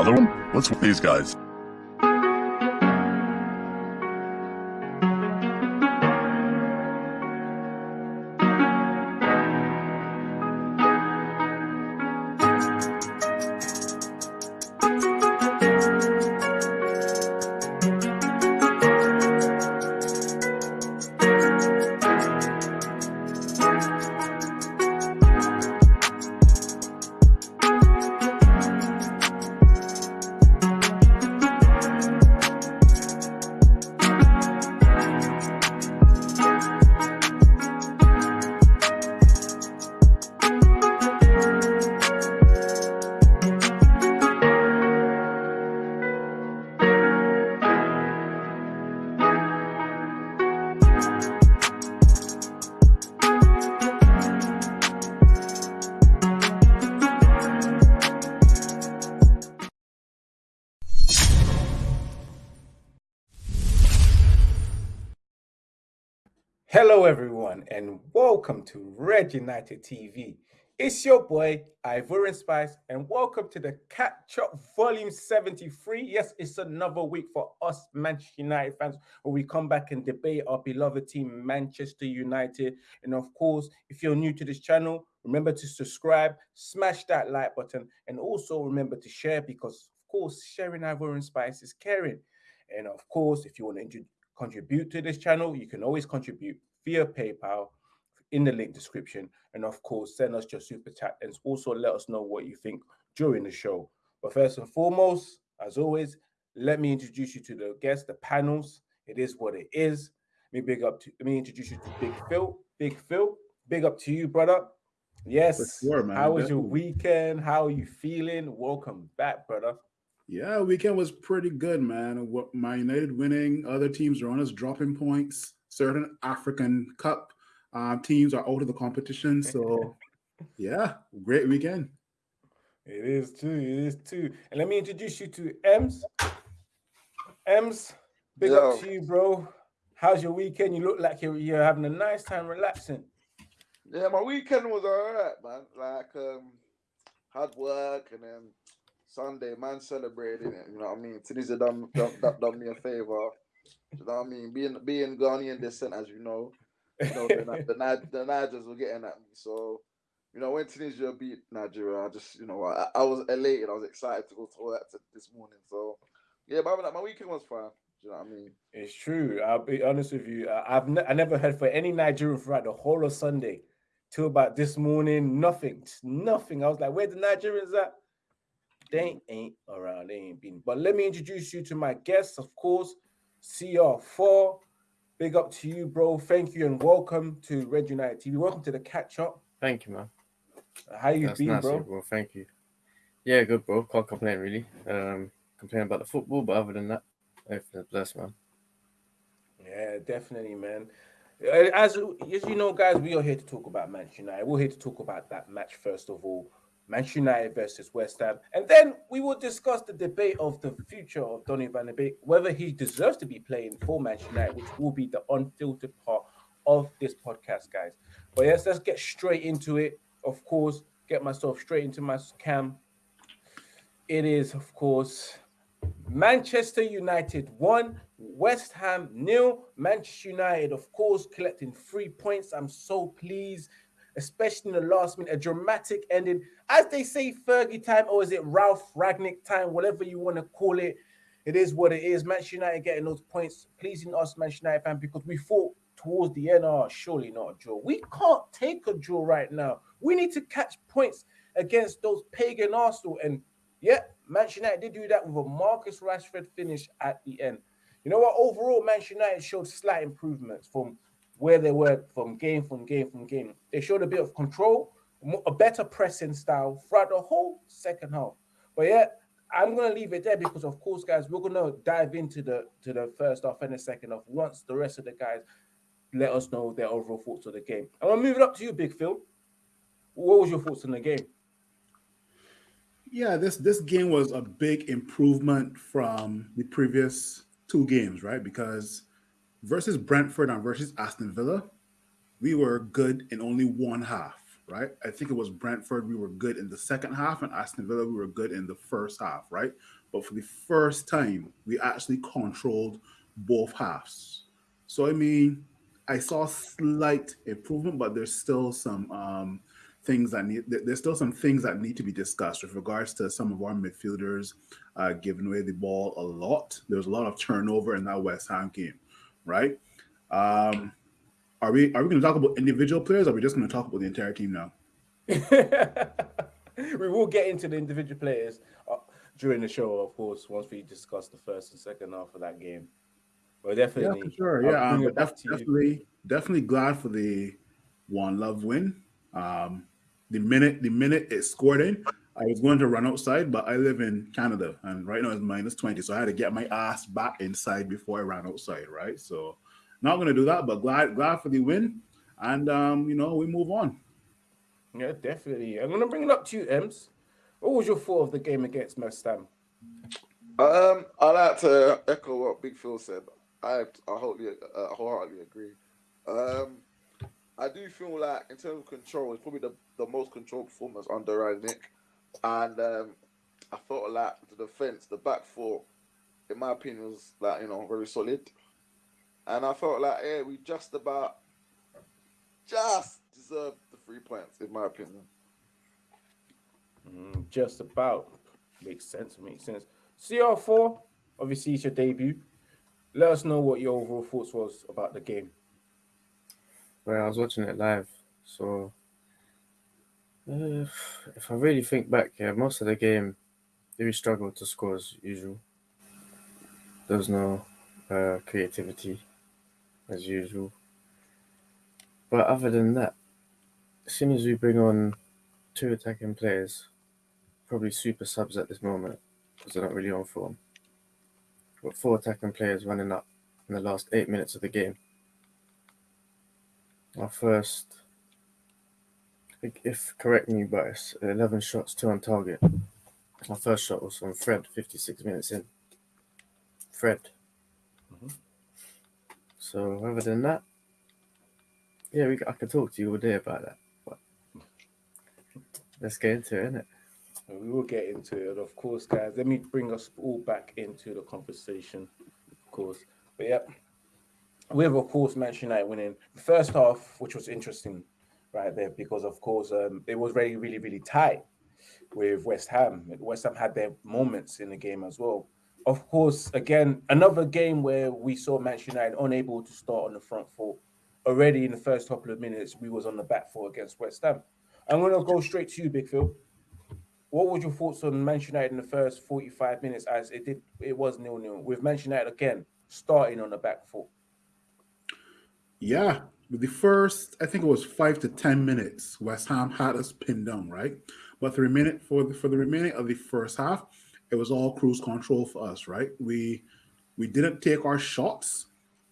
Another one? Let's these guys. Welcome to Red United TV. It's your boy, Ivorian Spice, and welcome to the Catch Up Volume 73. Yes, it's another week for us Manchester United fans where we come back and debate our beloved team, Manchester United. And of course, if you're new to this channel, remember to subscribe, smash that like button, and also remember to share because, of course, sharing Ivorian Spice is caring. And of course, if you want to contribute to this channel, you can always contribute via PayPal in the link description. And of course, send us your super chat and also let us know what you think during the show. But first and foremost, as always, let me introduce you to the guests, the panels. It is what it is. Let me big up to let me introduce you to Big Phil. Big Phil, big up to you, brother. Yes. Sure. How was your weekend? How are you feeling? Welcome back, brother. Yeah, weekend was pretty good, man. My United winning, other teams are on us dropping points. Certain African Cup uh, teams are out of the competition. So, yeah, great weekend. It is too. It is too. And let me introduce you to Ems. Ems, big Yo. up to you, bro. How's your weekend? You look like you're, you're having a nice time relaxing. Yeah, my weekend was all right, man. Like, um, hard work and then Sunday, man, celebrating it. You know what I mean? Tunisia done, done, done, done me a favor. You know what I mean? Being being Ghanaian descent, as you know, you know the, the, the Nigers were getting at me. So, you know, when Tunisia beat Nigeria, I just, you know, I, I was elated. I was excited to go to work this morning. So, yeah, but my weekend was fine. you know what I mean? It's true. I'll be honest with you. I've ne I never heard for any Nigerian throughout the whole of Sunday till about this morning. Nothing, nothing. I was like, where the Nigerians at? They ain't around. They ain't been. But let me introduce you to my guests, of course. CR4. Big up to you, bro. Thank you and welcome to Red United TV. Welcome to the catch up. Thank you, man. How you That's been, nice bro? bro? Thank you. Yeah, good, bro. Can't complain, really. Um, complain about the football, but other than that, everything's blessed, man. Yeah, definitely, man. As, as you know, guys, we are here to talk about Manchester United. We're here to talk about that match first of all. Manchester United versus West Ham. And then we will discuss the debate of the future of Donny van de Beek, whether he deserves to be playing for Manchester United, which will be the unfiltered part of this podcast, guys. But yes, let's get straight into it. Of course, get myself straight into my cam. It is, of course, Manchester United one, West Ham nil. Manchester United, of course, collecting three points. I'm so pleased especially in the last minute, a dramatic ending. As they say, Fergie time, or is it Ralf Rangnick time, whatever you want to call it. It is what it is. Manchester United getting those points, pleasing us, Manchester United fan, because we thought towards the end, oh, surely not a draw. We can't take a draw right now. We need to catch points against those pagan Arsenal. And yeah, Manchester United did do that with a Marcus Rashford finish at the end. You know what? Overall, Manchester United showed slight improvements from where they were from game from game from game. They showed a bit of control, a better pressing style throughout the whole second half. But yeah, I'm gonna leave it there because of course, guys, we're gonna dive into the to the first half and the second half once the rest of the guys let us know their overall thoughts of the game. I'm gonna move it up to you, Big Phil. What was your thoughts on the game? Yeah, this this game was a big improvement from the previous two games, right? Because versus Brentford and versus Aston Villa, we were good in only one half. right? I think it was Brentford, we were good in the second half, and Aston Villa, we were good in the first half, right? But for the first time, we actually controlled both halves. So, I mean, I saw slight improvement, but there's still some um, things that need, there's still some things that need to be discussed with regards to some of our midfielders uh, giving away the ball a lot. There's a lot of turnover in that West Ham game, right? Um, are we are we going to talk about individual players? Or are we just going to talk about the entire team now? we will get into the individual players uh, during the show, of course, once we discuss the first and second half of that game. But definitely, yeah, for sure. I'll yeah, um, bring it but back def- to you. definitely, definitely glad for the one love win. Um, the minute the minute it scored in, I was going to run outside, but I live in Canada, and right now it's minus twenty, so I had to get my ass back inside before I ran outside. Right, so not going to do that, but glad glad for the win, and um, you know we move on. Yeah, definitely. I'm gonna bring it up to you, Ems. What was your thought of the game against West Ham? Um, I like to echo what Big Phil said. I I wholly, uh, wholeheartedly agree. Um, I do feel like in terms of control, it's probably the, the most controlled performance under Rangnick, and um, I felt like the defense, the back four, in my opinion, was like you know very solid, and I felt like yeah, we just about just deserved the three points in my opinion. Mm, just about makes sense. Makes sense. CR4, obviously it's your debut. Let us know what your overall thoughts was about the game. Well, I was watching it live, so uh, if I really think back, yeah, most of the game, we struggled to score as usual. There was no uh, creativity as usual. But other than that, as soon as we bring on two attacking players, probably super subs at this moment because they're not really on form. Got four attacking players running up in the last eight minutes of the game. Our first, if correct me, but it's 11 shots, two on target. My first shot was from Fred, 56 minutes in. Fred. Mhm. So, other than that, yeah, we, I could talk to you all day about that. But let's get into it, innit? We will get into it, of course, guys. Let me bring us all back into the conversation, of course. But yeah, we have, of course, Manchester United winning the first half, which was interesting right there because, of course, um, it was very, really, really tight with West Ham. West Ham had their moments in the game as well. Of course, again, another game where we saw Manchester United unable to start on the front foot. Already in the first couple of minutes, we was on the back foot against West Ham. I'm going to go straight to you, Big Phil what was your thoughts on Manchester United in the first 45 minutes as it did it was nil nil with Manchester United again starting on the back foot? Yeah, the first, I think it was five to ten minutes, West Ham had us pinned down, right? But the remaining for the for the remaining of the first half, it was all cruise control for us, right? We we didn't take our shots.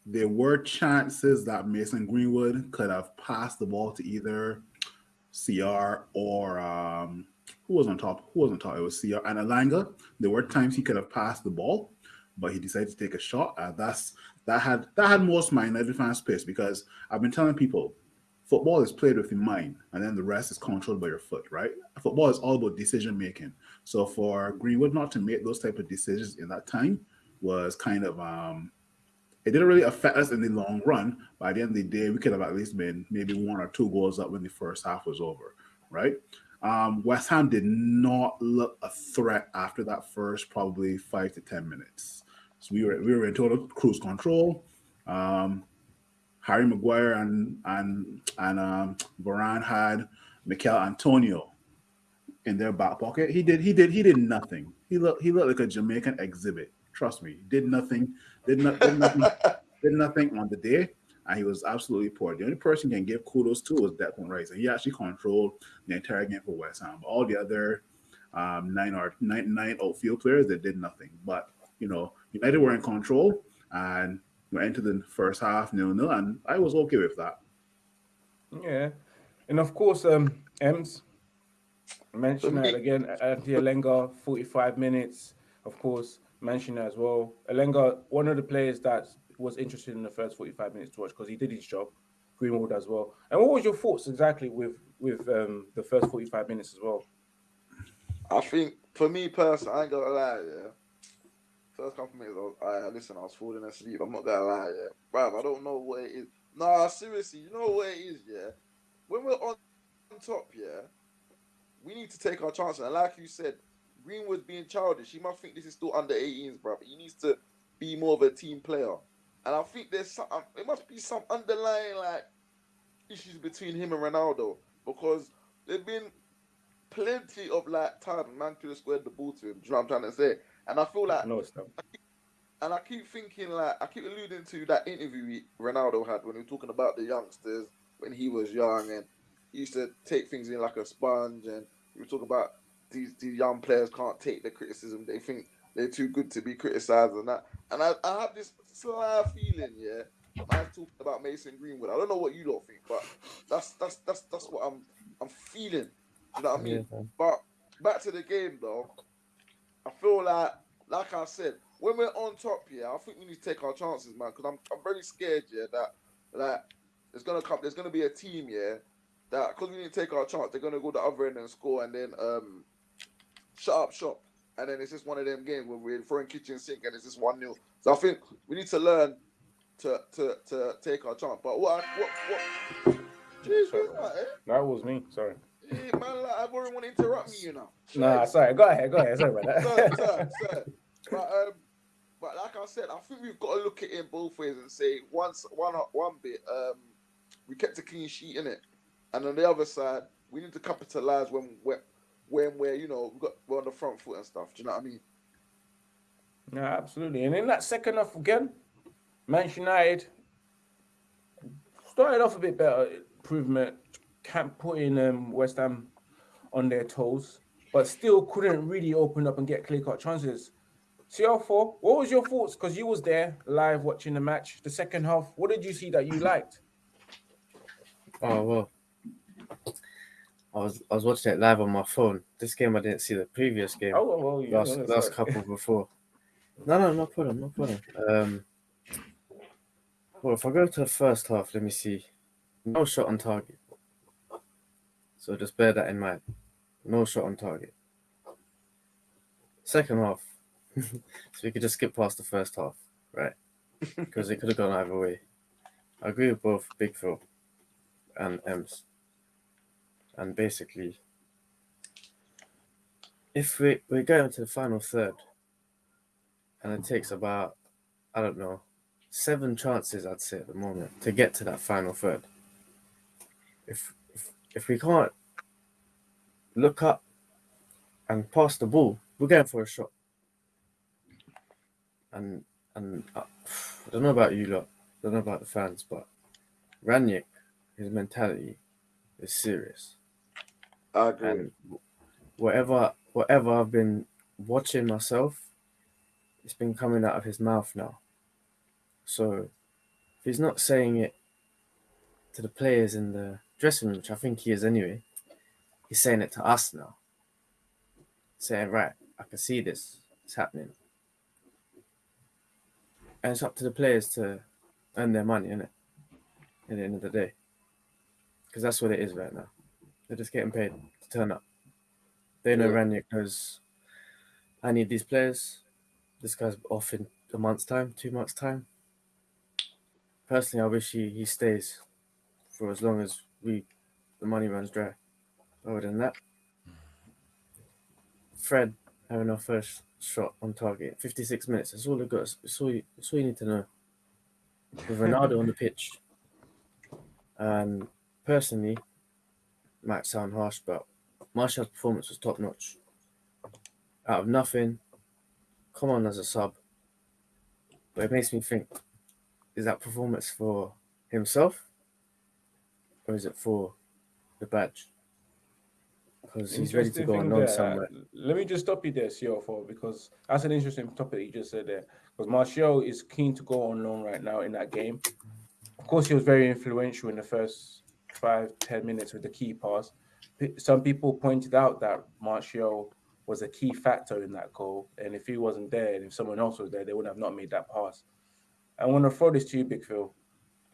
There were chances that Mason Greenwood could have passed the ball to either CR or um, who was on top? Who was on top? It was CR and Elanga. There were times he could have passed the ball, but he decided to take a shot. Uh, that's that had that had most my United fans pissed because I've been telling people football is played with your mind and then the rest is controlled by your foot, right? Football is all about decision making. So for Greenwood not to make those type of decisions in that time was kind of um it didn't really affect us in the long run. By the end of the day, we could have at least been maybe one or two goals up when the first half was over, right? Um, West Ham did not look a threat after that first probably five to ten minutes. So we were we were in total cruise control. Um, Harry Maguire and and and um, Varane had Michail Antonio in their back pocket. He did he did he did nothing. He looked he looked like a Jamaican exhibit. Trust me, did nothing. Did, not, did nothing. did nothing on the day, and he was absolutely poor. The only person can give kudos to was Declan Rice, and he actually controlled the entire game for West Ham. All the other um, nine or nine nine outfield players that did nothing. But you know, United were in control and went into the first half nil nil, and I was okay with that. Yeah, and of course, um, Ems mentioned that again. Anthony Elanga, 45 minutes. Of course, mentioned as well. Alenga, one of the players that was interested in the first 45 minutes to watch because he did his job. Greenwood as well. And what was your thoughts exactly with with um, the first forty-five minutes as well. I think for me personally, I ain't gonna lie, yeah. First couple minutes, I, was, I listen, I was falling asleep. I'm not gonna lie, yeah, bruv. I don't know what it is. Nah, seriously, you know what it is, yeah. When we're on top, yeah, we need to take our chances. And like you said, Greenwood's being childish. He must think this is still under 18s, bruv. He needs to be more of a team player. And I think there's some, um, it must be some underlying like issues between him and Ronaldo because there've been plenty of like times man could have squared the ball to him. Do you know what I'm trying to say? And I feel like, No, it's not. and I keep thinking like, I keep alluding to that interview he- Ronaldo had when he was talking about the youngsters when he was young and he used to take things in like a sponge and he was talking about these these young players can't take the criticism. They think they're too good to be criticized and that. And I, I have this sly feeling, yeah. I was talking about Mason Greenwood. I don't know what you lot think, but that's that's that's that's what I'm I'm feeling. You know what I mean? Yeah. But back to the game though, I feel like, like I said, when we're on top, yeah, I think we need to take our chances, man. Because I'm, I'm very scared, yeah, that that there's gonna come, there's gonna be a team, yeah, that because we need to take our chance, they're gonna go the other end and score, and then um, shut up shop, and then it's just one of them games where we're throwing kitchen sink, and it's just one 0 So I think we need to learn to to to take our chance. But what I- what what? Jeez, that, eh? That was me. Sorry. Yeah, man, like, already want to interrupt me, you know. Nah, sorry. Go ahead. Go ahead. Sorry about sir, that. sir, sir. But um, but like I said, I think we've got to look at it in both ways and say once one one bit, um, we kept a clean sheet in it, and on the other side, we need to capitalize when we're when we're you know we got we're on the front foot and stuff. Do you know what I mean? No, absolutely. And in that second half again, Manchester United started off a bit better, improvement, can't putting um, West Ham on their toes, but still couldn't really open up and get clear cut chances. CR4, what was your thoughts? Because you was there live watching the match, the second half. What did you see that you liked? Oh well, I was I was watching it live on my phone. This game I didn't see the previous game. Oh, well, well last yeah, last sorry. couple before. No, no, no problem, no problem. Um, well, if I go to the first half, let me see. No shot on target. So just bear that in mind. No shot on target. Second half, so we could just skip past the first half, right? Because it could have gone either way. I agree with both Big Phil and Ems. And basically, if we, we're going to the final third, and it takes about, I don't know, seven chances, I'd say, at the moment to get to that final third. If, if, we can't look up and pass the ball, we're going for a shot. And and uh, I don't know about you lot, I don't know about the fans, but Rangnick, his mentality is serious I agree. and whatever whatever I've been watching myself, it's been coming out of his mouth now. So if he's not saying it to the players in the dressing room, which I think he is anyway, he's saying it to us now. Saying, right, I can see this, it's happening. And it's up to the players to earn their money, innit? At the end of the day. Because that's what it is right now. They're just getting paid to turn up. They know Yeah. Rangnick knows I need these players. This guy's off in a month's time, two months' time. Personally, I wish he, he stays for as long as we the money runs dry. Other than that, Fred having our first shot on target, 56 minutes. That's all I got. That's all you, that's all you need to know. With Ronaldo on the pitch. And personally, might sound harsh, but Martial's performance was top notch. Out of nothing, come on as a sub. But it makes me think is that performance for himself or is it for the badge? Because he's ready to go on there. somewhere. Uh, let me just stop you there, CR4, because that's an interesting topic you just said there. Because Martial is keen to go on loan right now in that game. Of course, he was very influential in the first five, ten minutes with the key pass. Some people pointed out that Martial was a key factor in that goal. And if he wasn't there, and if someone else was there, they would have not made that pass. I want to throw this to you, Big Phil.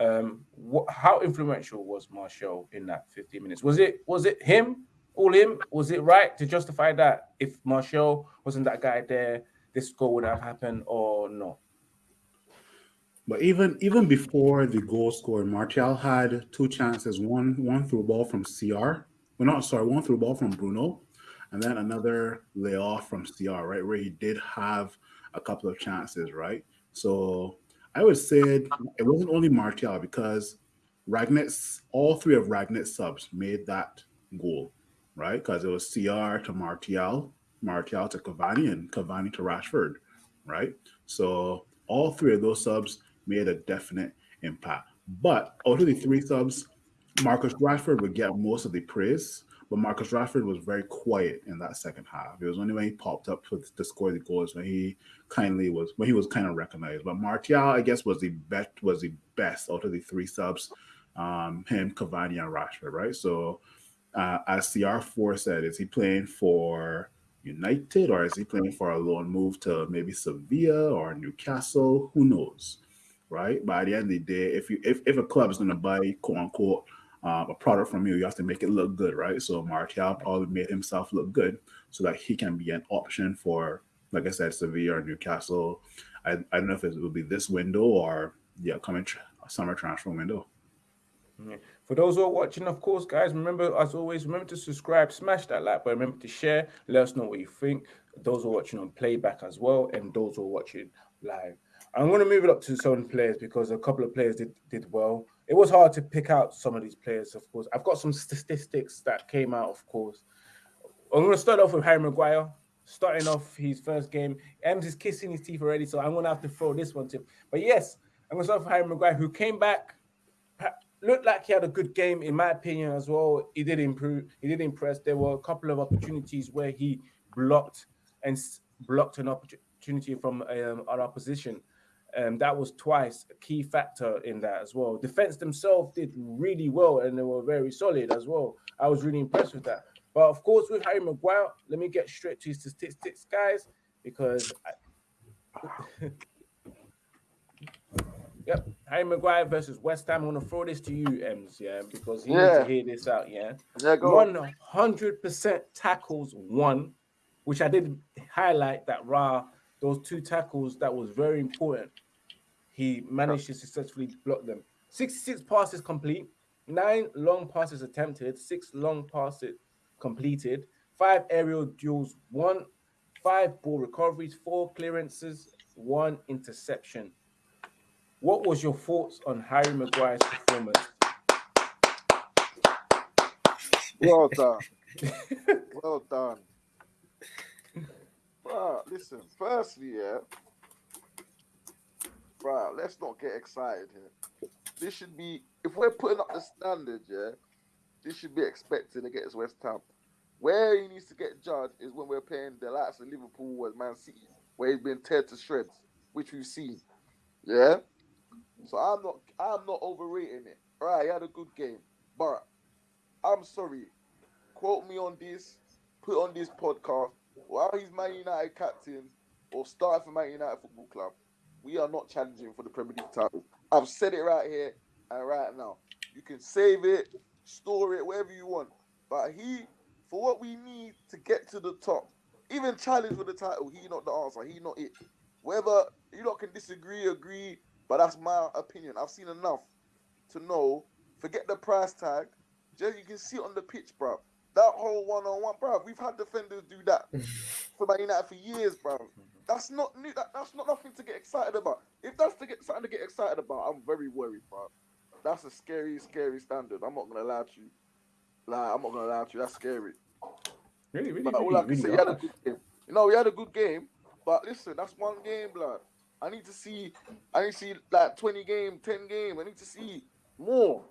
Um, what, how influential was Martial in that 15 minutes? Was it was it him, all him? Was it right to justify that if Martial wasn't that guy there, this goal would have happened or not? But even even before the goal scored, Martial had two chances. One one through ball from CR. Well, not sorry, one through ball from Bruno, and then another layoff from CR, right, where he did have a couple of chances, right? So I would say it wasn't only Martial because Rangnick's all three of Rangnick's subs made that goal, right? Because it was CR to Martial, Martial to Cavani, and Cavani to Rashford, right? So all three of those subs made a definite impact. But out of the three subs, Marcus Rashford would get most of the praise, but Marcus Rashford was very quiet in that second half. It was only when he popped up for, to score the goals when he kindly was when he was kind of recognized. But Martial, I guess, was the best was the best out of the three subs. Um, him, Cavani, and Rashford, right? So, uh, as CR4 said, is he playing for United or is he playing for a loan move to maybe Sevilla or Newcastle? Who knows? right? By the end of the day, if you if, if a club is going to buy quote unquote um, a product from you, you have to make it look good, right? So Martial probably made himself look good so that he can be an option for, like I said, Sevilla or Newcastle. I, I don't know if it will be this window or the upcoming tr- summer transfer window. For those who are watching, of course, guys, remember as always, remember to subscribe, smash that like button, remember to share, let us know what you think. Those who are watching on playback as well, and those who are watching live. I'm going to move it up to some players because a couple of players did, did well. It was hard to pick out some of these players, of course. I've got some statistics that came out, of course. I'm going to start off with Harry Maguire. Starting off his first game, Ems is kissing his teeth already, so I'm going to have to throw this one to him. But yes, I'm going to start with Harry Maguire, who came back, looked like he had a good game, in my opinion, as well. He did improve, he did impress. There were a couple of opportunities where he blocked and blocked an opportunity from um, our opposition. Um, that was twice a key factor in that as well. Defense themselves did really well and they were very solid as well. I was really impressed with that. But of course, with Harry Maguire, let me get straight to his statistics, guys, because I... yep, Harry Maguire versus West Ham. I'm gonna throw this to you, Ems, yeah, because you yeah. need to hear this out, yeah. Yeah, go One hundred percent tackles won, which I did highlight that Ra. Those two tackles that was very important he managed to successfully block them. 66 passes complete, nine long passes attempted, six long passes completed, five aerial duels, one, five ball recoveries, four clearances, one interception. What was your thoughts on Harry Maguire's performance? Well done. well done. Well, listen, firstly, yeah, bro, let's not get excited here. This should be, if we're putting up the standard, yeah, this should be expected against West Ham. Where he needs to get judged is when we're playing the likes of Liverpool and Man City, where he's been teared to shreds, which we've seen. Yeah. So I'm not, I'm not overrating it. All right, he had a good game, but I'm sorry. Quote me on this. Put on this podcast. While he's Man United captain or start for Man United Football Club, we are not challenging for the Premier League title. I've said it right here and right now. You can save it, store it, whatever you want. But he, for what we need to get to the top, even challenge for the title, he not the answer. He not it. Whether you lot can disagree, agree, but that's my opinion. I've seen enough to know. Forget the price tag. Just you can see it on the pitch, bro. That whole one-on-one, bro. We've had defenders do that for Man United for years, bro. That's not new. That, that's not nothing to get excited about. If that's to get something to get excited about, I'm very worried, bro. That's a scary, scary standard. I'm not gonna lie to you. Like, I'm not gonna lie to you. That's scary. Really, really, but all really, I can really say, he had a good game. You know, we had a good game. But listen, that's one game, blood. I need to see. I need to see like 20 game, 10 game. I need to see more.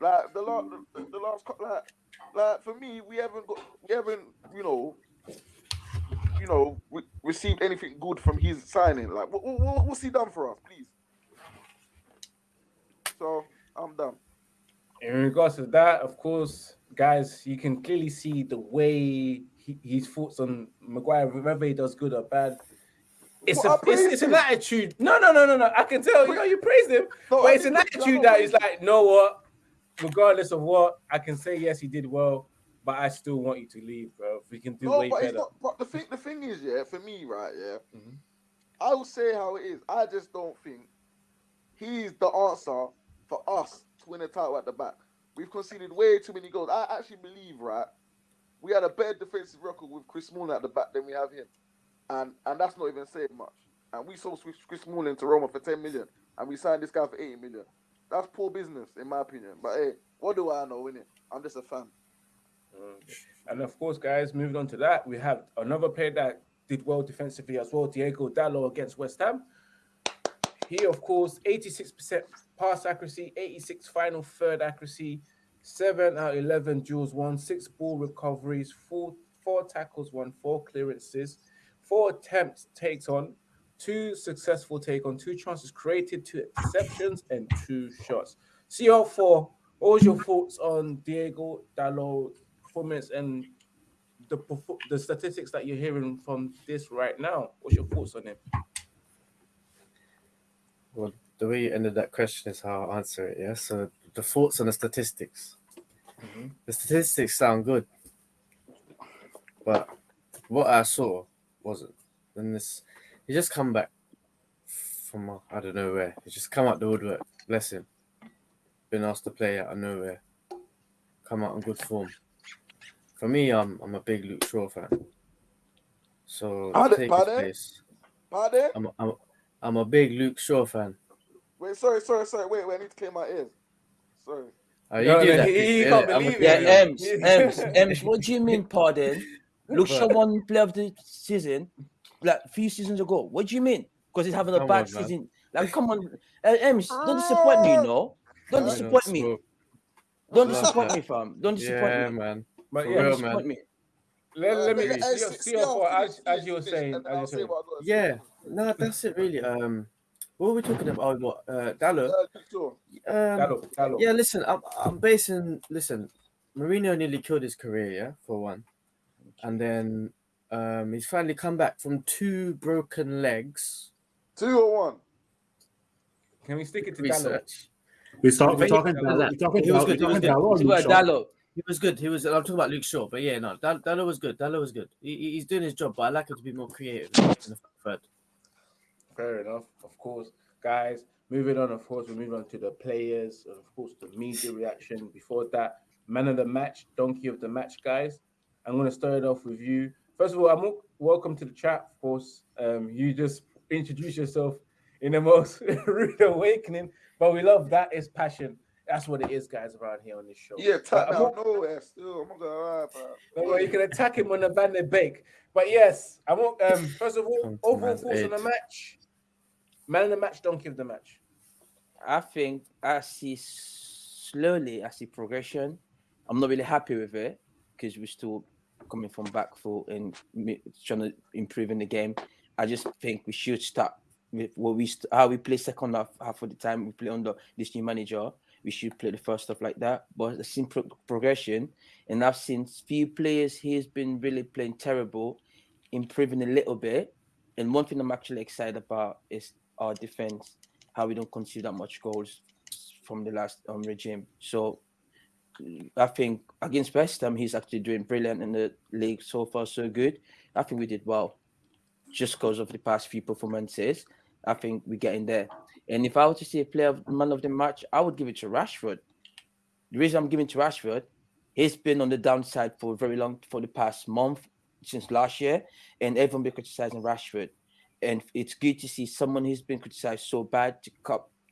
Like the last, the, the last, like, like for me, we haven't got, we haven't, you know, you know, re- received anything good from his signing. Like, what, what, what's he done for us, please? So I'm done. In regards to that, of course, guys, you can clearly see the way he, his thoughts on Maguire, whether he does good or bad. it's Well, a it's, it's an attitude. No, no, no, no, no. I can tell you know you praised him, No, but I it's an praise attitude that is like, know what? Regardless of what, I can say yes, he did well, but I still want you to leave, bro. We can do No, way but better. not. But the thing, the thing is, yeah, for me, right, yeah, Mhm. I will say how it is. I just don't think he's the answer for us to win a title at the back. We've conceded way too many goals. I actually believe, right, we had a better defensive record with Chris Smalling at the back than we have him, and and that's not even saying much. And we sold Chris Smalling to Roma for ten million, and we signed this guy for eighty million. That's poor business, in my opinion. But hey, what do I know, innit? I'm just a fan. Mm. And of course, guys, moving on to that, we have another player that did well defensively as well, Diogo Dalot against West Ham. He, of course, 86% pass accuracy, 86 final third accuracy, 7 out of 11 duels won, 6 ball recoveries, 4, four tackles won, 4 clearances, 4 attempts takes on, 2 successful take on, 2 chances created, 2 interceptions, and 2 shots. CR4, what was your thoughts on Diogo Dalot performance and the the statistics that you're hearing from this right now. What's your thoughts on him? Well, the way you ended that question is how I answer it. Yeah. So the thoughts on the statistics. Mhm. The statistics sound good, but what I saw wasn't. And this, he just come back from I don't know where. He just come out the woodwork. Bless him. Been asked to play out of nowhere. Come out in good form. For me, I'm I'm a big Luke Shaw fan. So Pardon- take his pardon? place. Pardon? I'm a, I'm, a, I'm a big Luke Shaw fan. Wait, sorry, sorry, sorry. Wait, wait. I need to clear my ears. Sorry. Uh, you No, do no, that. he- he yeah, can't I'm a believe it. Yeah, Yeah. Ems, Ems, Ems. What do you mean, pardon? Luke Shaw But- won player of the season like a few seasons ago. What do you mean? Because he's having a Come bad on, man. season. Like, come on, uh, Ems, don't disappoint me, no. Don't disappoint me. Don't disappoint me, fam. Don't disappoint Yeah, me. man. But For yeah, real, man. me. let, let me Uh, uh, see, uh, see how far, as, as you were saying, as you're saying. what I say. Yeah, no, that's it really. Um, what were we talking about? Oh, what? Uh, Dalot. Uh, Luke Shaw. Um, Dalot, Dalot. yeah, listen, I'm, I'm basing. Listen, Mourinho nearly killed his career, yeah, for one, and then um, he's finally come back from two broken legs. Two or one. Can we stick it to Dalot? Research. We start, we're talking like Dalot. that. We're talking He was Dalot. We're talking good. Dalot He was good. He was. I'm talking about Luke Shaw, but yeah, no, Dal- was good. Dalot was good. He, he- he's doing his job, but I like him to be more creative in the. Fair enough, of course. Guys, moving on, of course, we move on to the players, of course, the media reaction. Before that, man of the match, donkey of the match, guys. I'm going to start it off with you. First of all, I'm welcome to the chat, of course. Um, you just introduce yourself in the most rude awakening, but we love that. It's passion. That's what it is, guys, around here on this show. Yeah, But tap I'm out nowhere still. I'm not gonna lie, bro. Don't you can attack him on the Van de Beek. But yes, I want um first of all, overall thoughts on the match. Man of the match, don't give the match. I think I see slowly, I see progression. I'm not really happy with it because we're still coming from back foot and trying to improve in the game. I just think we should start with what we st- how we play second half half of the time we play under this new manager. We should play the first stuff like that. But seen pro- progression, and I've seen few players he's been really playing terrible, improving a little bit. And one thing I'm actually excited about is our defense, how we don't concede that much goals from the last um, regime. So I think against West Ham, he's actually doing brilliant in the league so far, so good. I think we did well just because of the past few performances. I think we're getting there. And if I were to see a player of man of the match, I would give it to Rashford. The reason I'm giving to Rashford, he's been on the downside for very long for the past month since last year, and everyone been criticizing Rashford. And it's good to see someone who's been criticized so bad to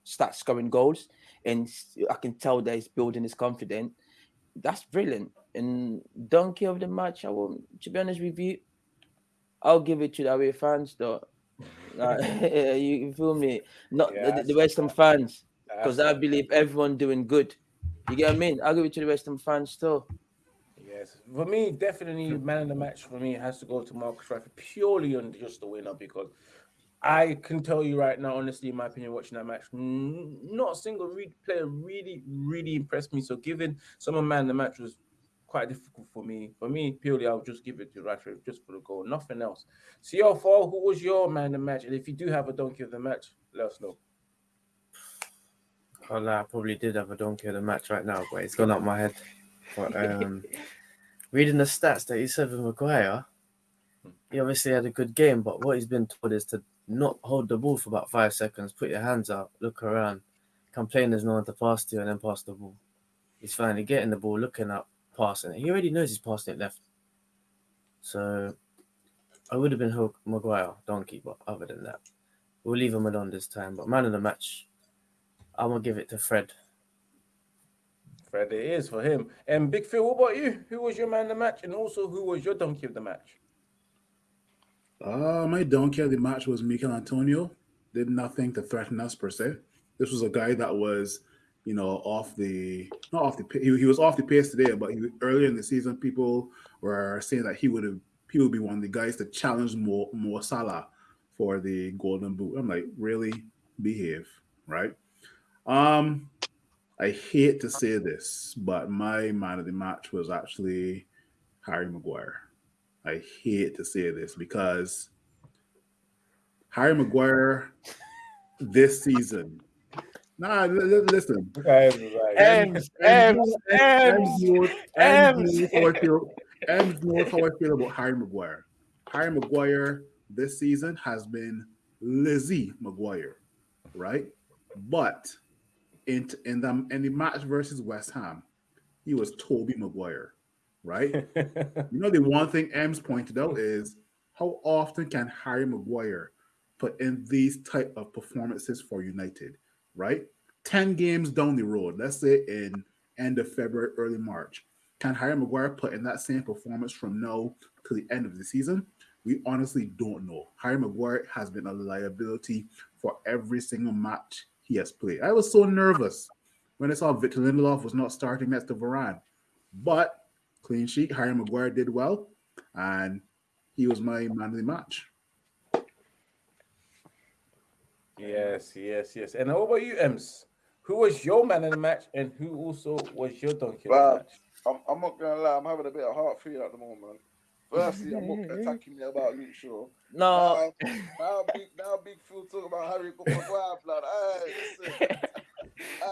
start scoring goals, and I can tell that he's building his confidence. That's brilliant. And donkey of the match, I will. To be honest with you, I'll give it to the away fans, though. Uh, like, you feel me? Not Yeah, the, the see West Ham that. fans, because I believe everyone doing good. You get what I mean? I'll give it to the West Ham fans still. Yes, for me, definitely man of the match for me has to go to Marcus Rashford purely on just the winner because I can tell you right now, honestly, in my opinion, watching that match, not a single re- player really, really impressed me. So giving someone man of the match was quite difficult for me. For me, purely, I'll just give it to Rashford just for the goal, nothing else. CR4, who was your man of the match? And if you do have a donkey of the match, let us know. Oh, no, I probably did have a donkey of the match right now, but it's gone up my head. But um, reading the stats that he said with Maguire, he obviously had a good game, but what he's been told is to not hold the ball for about five seconds, put your hands out, look around, complain there's no one to pass to, and then pass the ball. He's finally getting the ball, looking up, passing it. He already knows he's passing it left. So I would have been Hulk Maguire, donkey, but other than that, we'll leave him alone this time. But man of the match, I'm gonna give it to Fred. Fred, it is for him. And Big Phil, what about you? Who was your man of the match? And also, who was your donkey of the match? Uh, my donkey of the match was Michail Antonio. Did nothing to threaten us per se. This was a guy that was, you know, off the not off the he, he was off the pace today, but he, earlier in the season, people were saying that he would have he would be one of the guys to challenge Mo, Mo Salah for the Golden Boot. I'm like, really behave, right? Um, I hate to say this, but my man of the match was actually Harry Maguire. I hate to say this because Harry Maguire this season. Nah, l- l- listen. Ems, Ems, Ems, knows- Ems. knows how I feel. Ems knows how I feel about Harry Maguire. Harry Maguire this season has been Lizzie Maguire, right? But in in the in the match versus West Ham, he was Tobey Maguire, right? You know, the one thing Ems pointed out is how often can Harry Maguire put in these type of performances for United, right? 10 games down the road, let's say in end of February, early March, can Harry Maguire put in that same performance from now to the end of the season? We honestly don't know. Harry Maguire has been a liability for every single match he has played. I was so nervous when I saw Victor Lindelof was not starting next to Varane. But clean sheet, Harry Maguire did well, and he was my man of the match. Yes, yes, yes. And what about you, Ems? Who was your man in the match, and who also was your donkey Well, the match? I'm, I'm not gonna lie, I'm having a bit of heart fear at the moment. Firstly, I'm not attacking me about Luke Shaw. No, Now, now big now big Phil talk about Harry Maguire blood. Hey, listen.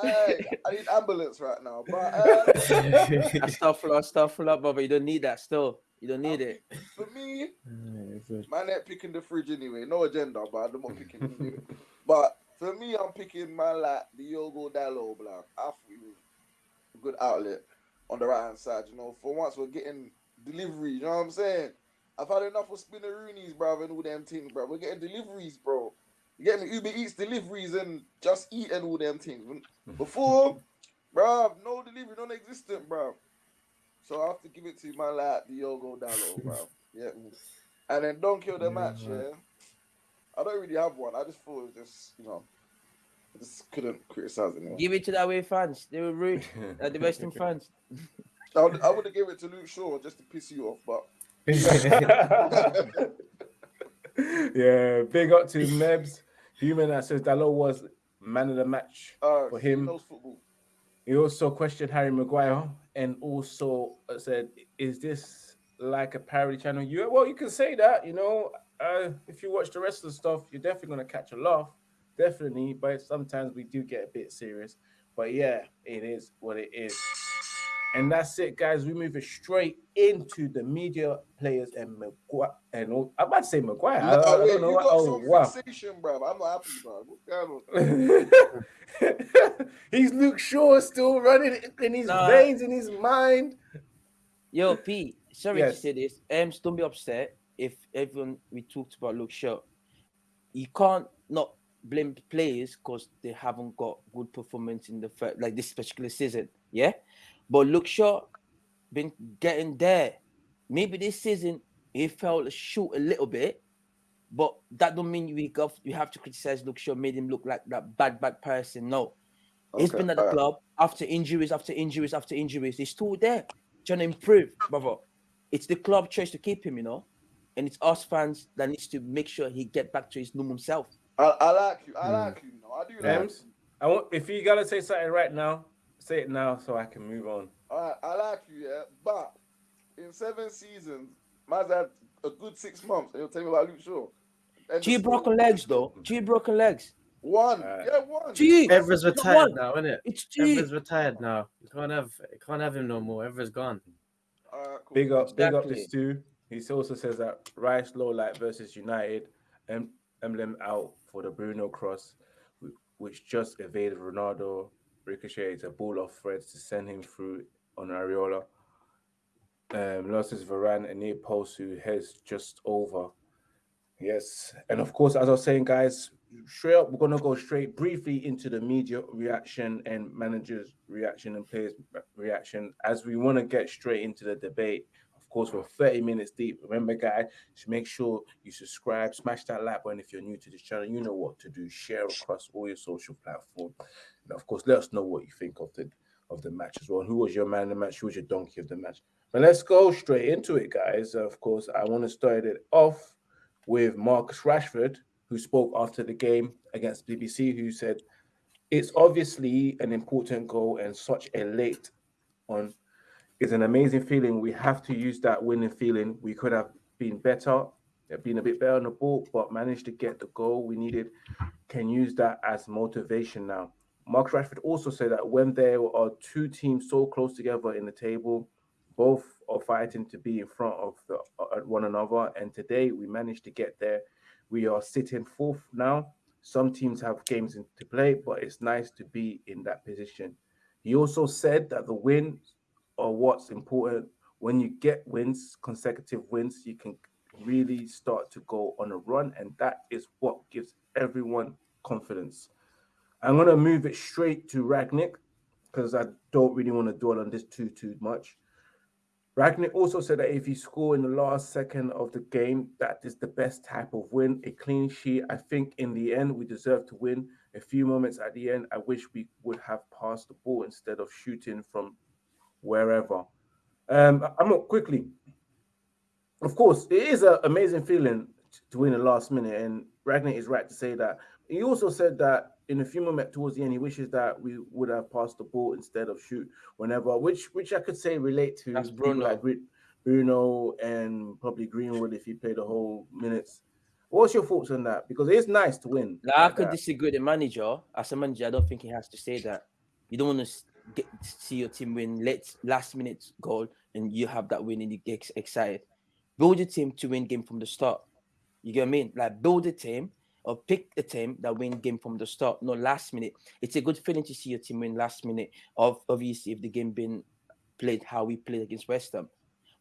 Hey, I need ambulance right now. But uh, stuff up, stuff up, but you don't need that still. You don't need it. for me, Yeah, good. man ain't picking the fridge anyway. No agenda, but I'm not picking it anyway. But for me, I'm picking man like the Diogo Dalot, blood. I thought he was a good outlet on the right hand side. You know, for once we're getting delivery. You know what I'm saying? I've had enough of spinneroonies, bro, and all them things, bro. We're getting deliveries, bro. You get me? Uber Eats deliveries and just eat and all them things. When- Before, bro, no delivery, non-existent, bro. So I have to give it to my lad, Diogo Dalot, bro. Yeah. And then don't kill the Yeah, match, right. yeah. I don't really have one. I just thought it was just, you know, I just couldn't criticize anyone. Give it to the away fans. They were rude. Uh, the West Ham fans. I would, I would have given it to Luke Shaw just to piss you off, but yeah, big up to Mebs. Human that says Dalot was man of the match. uh, For him. He also questioned Harry Maguire and also uh, said, "Is this like a parody channel?" You well, you can say that. You know, uh, if you watch the rest of the stuff, you're definitely gonna catch a laugh, definitely. But sometimes we do get a bit serious. But yeah, it is what it is. And that's it, guys. We move it straight into the media players and McGuire. And I'm about to say Maguire. I, I No, don't know what. Oh wow. fixation, bro. I'm not happy, bro. What's going on? He's Luke Shaw still running in his Nah. veins, in his mind. Yo, Pete, sorry Yes. to say this. Um, don't be upset if everyone we talked about Luke Shaw. You can't not blame the players because they haven't got good performance in the fir- like this particular season. Yeah, but Luke Shaw been getting there. Maybe this season he fell short a little bit, but that don't mean we got we have to criticize Luke Shaw. Made him look like that bad bad person. No, he's been at the alright. club after injuries, after injuries, after injuries. He's still there, trying to improve, brother. It's the club choice to keep him, you know, and it's us fans that needs to make sure he get back to his normal self. I, I like you. I Hmm. like you. You know, I do like Ems, you. I want if you gotta say something right now, say it now so I can move on. All right, I like you, yeah, but in seven seasons, man's had a good six months. And you'll tell me about Luke Shaw. End of G broken legs though. G broken legs. One, Uh, yeah, one. G. Evra's Not retired one. now, isn't it? It's G. Evra's retired now. You can't have you can't have him no more. Evra's gone. All right, cool. Big up, big up Exactly. this too. He also says that Rice low light versus United, em- emblem out for the Bruno cross, which just evaded Ronaldo, ricocheted a ball off Freds to send him through on Areola. Um, losses Varane and near post who heads just over. Yes, and of course, as I was saying, guys, straight up, we're gonna go straight briefly into the media reaction and managers' reaction and players' reaction as we want to get straight into the debate. Of course, we're 30 minutes deep. Remember, guys, make sure you subscribe, smash that like button if you're new to this channel. You know what to do. Share across all your social platforms, and of course, let us know what you think of the of the match as well. Who was your man of the match? Who was your donkey of the match? But let's go straight into it, guys. Of course, I want to start it off with Marcus Rashford, who spoke after the game against BBC, who said, It's obviously an important goal and such a late on is an amazing feeling. We have to use that winning feeling. We could have been better, been a bit better on the ball, but managed to get the goal we needed. Can use that as motivation now. Mark Rashford also said that when there are two teams so close together in the table, both are fighting to be in front of the, uh, one another. And today we managed to get there. We are sitting fourth now. Some teams have games in- to play, but it's nice to be in that position. He also said that the wins are what's important. When you get wins, consecutive wins, you can really start to go on a run, and that is what gives everyone confidence. I'm gonna move it straight to Rangnick because I don't really want to dwell on this too too much. Rangnick also said that if you score in the last second of the game, that is the best type of win. A clean sheet. I think in the end we deserve to win. A few moments at the end, I wish we would have passed the ball instead of shooting from wherever. Um, I'm not quickly. Of course, it is an amazing feeling to win the last minute, and Rangnick is right to say that. He also said that in a few moments towards the end, he wishes that we would have passed the ball instead of shoot whenever, which which I could say relate to That's Bruno. like Bruno and probably Greenwood if he played the whole minutes. What's your thoughts on that? Because it's nice to win. Like, I could that. disagree with the manager. As a manager, I don't think he has to say that. You don't want to get see your team win late last minute goal and you have that win and you get excited. Build your team to win game from the start. You get what I mean? Like build a team or pick a team that win game from the start, not last minute. It's a good feeling to see your team win last minute. Of obviously if the game been played how we played against West Ham.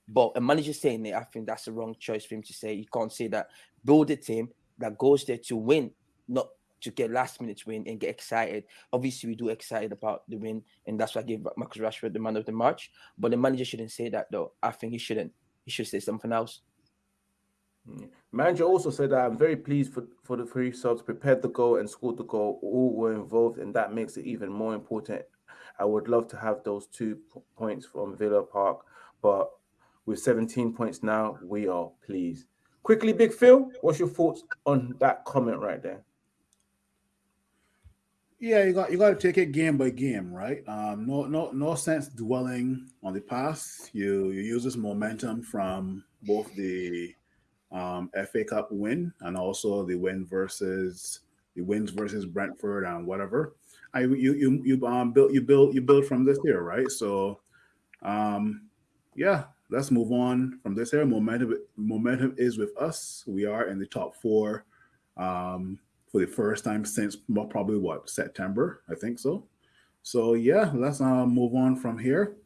But a manager saying it, I think that's the wrong choice for him to say. You can't say that. Build a team that goes there to win, not to get last minute win and get excited. Obviously, we do excited about the win, and that's why I gave Marcus Rashford the man of the match. But the manager shouldn't say that though. I think he shouldn't. He should say something else. Mm. Manager also said that I'm very pleased for, for the three subs prepared the goal and scored the goal. All were involved, and that makes it even more important. I would love to have those two points from Villa Park, but with 17 points now, we are pleased. Quickly, Big Phil, what's your thoughts on that comment right there? Yeah, you got you got to take it game by game, right? Um, no, no, no sense dwelling on the past. You you use this momentum from both the um, FA Cup win and also the win versus the wins versus Brentford and whatever. I you you you um build you build you build from this here, right? So, um, yeah, let's move on from this here. Momentum momentum is with us. We are in the top four. Um, for the first time since probably what September, I think so. So yeah, let's uh, move on from here.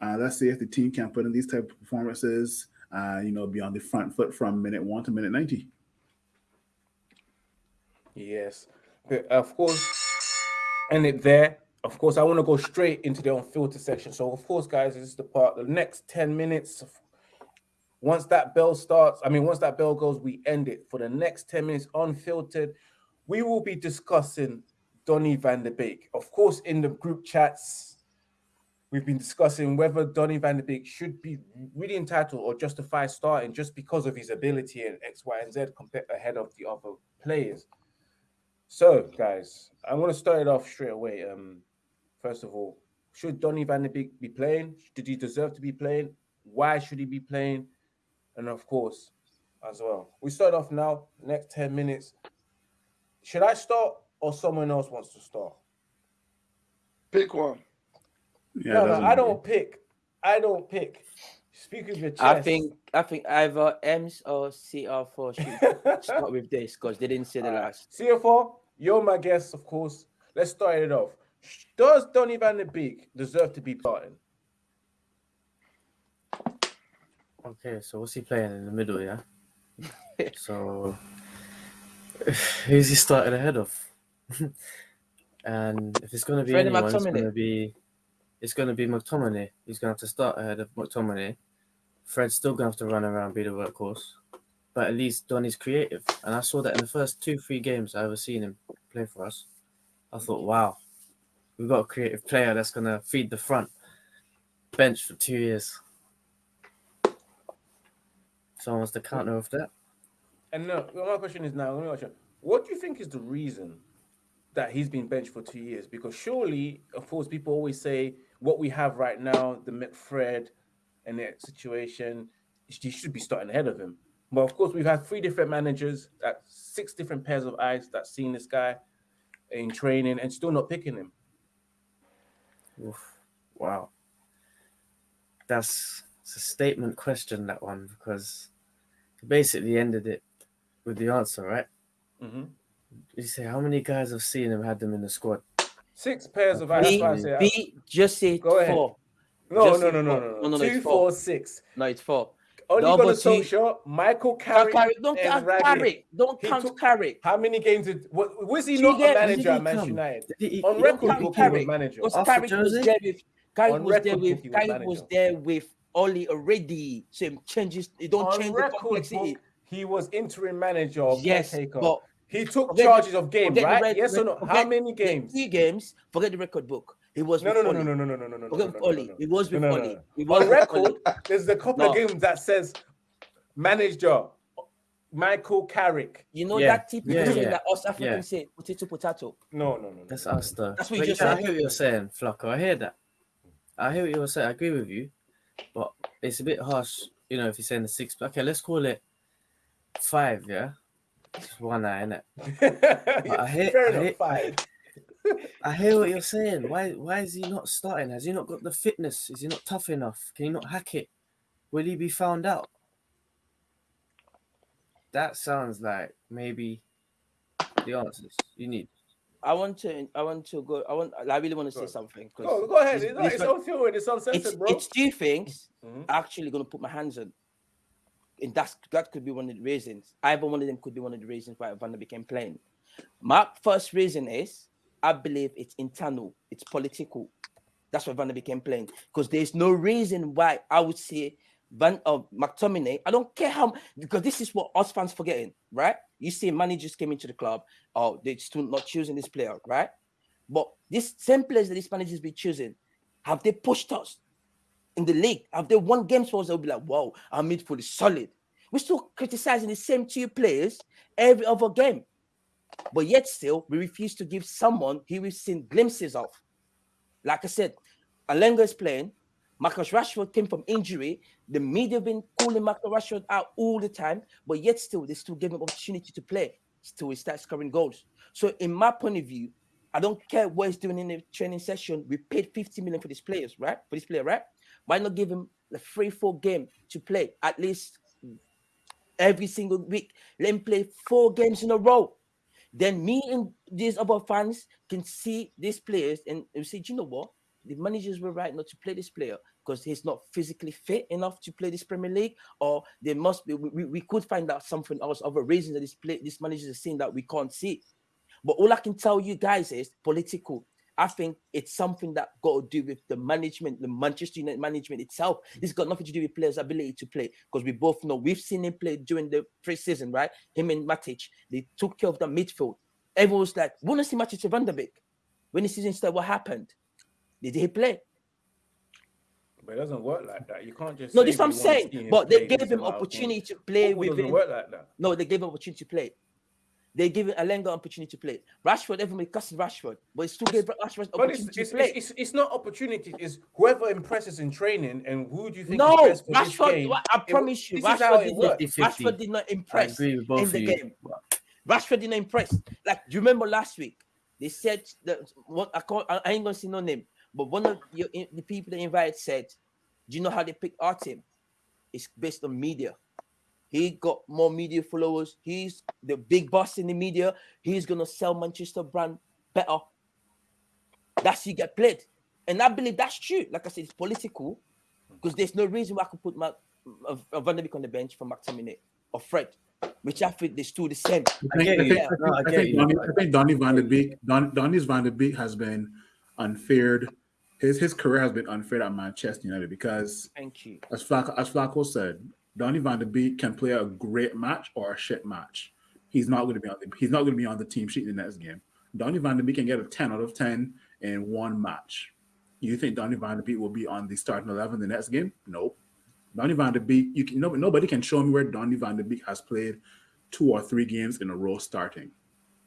Uh, let's see if the team can put in these type of performances. Uh, you know, be on the front foot from minute one to minute ninety. Yes, of course, and it there. Of course, I want to go straight into the unfiltered section. So, of course, guys, this is the part. The next ten minutes, once that bell starts, I mean, once that bell goes, we end it. For the next ten minutes, unfiltered, we will be discussing Donny van der Beek. Of course, in the group chats, we've been discussing whether Donny van der Beek should be really entitled or justified starting just because of his ability and X, Y, and Z compared ahead of the other players. So, guys, I want to start it off straight away. Um, first of all, should Donny van de Beek be playing? Did he deserve to be playing? Why should he be playing? And of course, as well. We start off now. Next ten minutes. Should I start or someone else wants to start? Pick one. Yeah, no, no, I don't pick. I don't pick. Speak with your chest. I think I think either Ems or CR4 should start with this because they didn't say the Alright. last. CFO, you're my guest, of course. Let's start it off. Does Donny van de Beek deserve to be starting? Okay, so what's he playing in the middle, yeah? so who's he starting ahead of? and if it's gonna be Freddie anyone, it's gonna be it's gonna be McTominay. He's gonna have to start ahead of McTominay. Fred's still gonna have to run around, be the workhorse. But at least Donny's creative. And I saw that in the first two, three games I ever seen him play for us. I thought, wow, we've got a creative player that's gonna feed the front. Bench for two years. So Someone wants to hmm. counter with that. And no, my question is now, what do you think is the reason that he's been benched for two years? Because surely, of course, people always say what we have right now, the McFred and the situation, he should be starting ahead of him. But of course, we've had three different managers, that six different pairs of eyes that seen this guy in training and still not picking him. Oof. Wow. That's it's a statement question, that one, because basically ended it with the answer, right? Mhm. You say, how many guys have seen him, had them in the squad? Six pairs of eyes. That's B, why I say, B just say Go ahead. four. no, just no, say no, no, four. no, No, no, no, Two, it's four, four. six. No, it's four. Only The got a other two- social. Michael Count Carrick. Carrick. Don't and count Radley. Carrick. Don't He count took- Carrick. How many games did what was he Two not a games, manager did at he Manchester come? United? Did he- On he- record, count book he was Carrick. manager. Because After Carrick was Jose? there with Carrick On was there record, with Cookie was Carrick was manager. there with Oli already. So it changes. It don't On change the record, complexity. book, he was interim manager of Yes, caretaker. but he took forget the- charges of games, right? red- yes or no? red- How many games? Three games. Forget the record book. He was No, with no, no, no, no, no, no, no, no, no, Forget no, with no, Oli. no, was with no, no, no, Oli. no. He was On with record, there's a couple of games that says manager Michael Carrick. You know Yeah, that typical yeah, thing yeah, that us Africans yeah. say, potato, potato. No, no, no, no. That's no, us, though. That's what you But just yeah, I said. hear what you're saying, Flacco. I hear that. I hear what you're saying. I agree with you. But it's a bit harsh, you know, if you're saying the six. Okay, let's call it five, yeah? Just one eye, innit? I hear- Fair I enough. hear- Five. I hear what you're saying. Why why is he not starting? Has he not got the fitness? Is he not tough enough? Can he not hack it? Will he be found out? That sounds like maybe the answers you need. I want to. I want to go. I want. I really want to Go say on. something. 'cause Go, go ahead. this- It's, this it's one- on. It's uncensored, it's, bro. it's two things. Mhm. Actually, gonna put my hands on, and that's that could be one of the reasons. Either one of them could be one of the reasons why Van der became playing. My first reason is I believe it's internal. It's political. That's why Van der became playing because there's no reason why I would say Van uh, McTominay. I don't care how because this is what us fans forgetting, right? You see, managers came into the club, oh, they're still not choosing this player, right? But this same players that these managers be choosing, have they pushed us in the league? Have they won games for us? They'll be like, wow, our midfield is solid. We're still criticizing the same two players every other game. But yet still, we refuse to give someone who we've seen glimpses of. Like I said, Elanga is playing. Marcus Rashford came from injury. The media have been calling Marcus Rashford out all the time, but yet still, they still gave him opportunity to play. Still, he starts scoring goals. So, in my point of view, I don't care what he's doing in the training session. We paid 50 million for these players, right? For this player, right? Why not give him a free four game to play at least every single week? Let him play four games in a row. Then me and these other fans can see these players and we say, "Do you know what? The managers were right not to play this player because he's not physically fit enough to play this Premier League, or there must be. We, we- could find out something else, other reasons that this play, this managers are seeing that we can't see. But all I can tell you guys is political. I think it's something that got to do with the management, the Manchester United management itself. It's got nothing to do with players' ability to play because we both know we've seen him play during the pre-season, right? Him and Matic, they took care of the midfield. Everyone was like, "We want to see Matic to Van der Beek." When the season started, what happened? Did he play? But it doesn't work like that. You can't just. No, this is what I'm saying. But they gave him opportunity to play with doesn't him. work like that. No, they gave him opportunity to play. They're giving Elanga opportunity to play. Rashford, everybody cusses Rashford, but it's still gave Rashford But it's, opportunity it's, to play. it's, it's, it's not opportunity. It's whoever impresses in training and who do you think no, is best for this Rashford. game. wa- I It- promise you, this how Rashford it did, not, Rashford did not impress agree with both in the you. game. Rashford didn't impress. Like, do you remember last week? They said that what I call I ain't gonna say no name, but one of your, the people they invited said, "Do you know how they pick our team? It's based on media. He got more media followers. He's the big boss in the media. He's gonna sell Manchester brand better. That's you get played, and I believe that's true. Like I said, it's political because there's no reason why I could put my uh, uh, Van de Beek on the bench for McTominay or Fred, which I think they still the same. I get I you. think, I think, I get think, you. Donny, I think Donny van de Beek, Don, Donny's van de Beek has been unfair. His his career has been unfair at Manchester United because, Thank you. as Flacco, as Flacco said, Donny van de Beek can play a great match or a shit match. He's not going to be on the he's not going to be on the team sheet in the next game. Donny van de Beek can get a ten out of ten in one match. You think Donny van de Beek will be on the starting eleven the next game? Nope. Donny van de Beek, you can no, nobody can show me where Donny van de Beek has played two or three games in a row starting.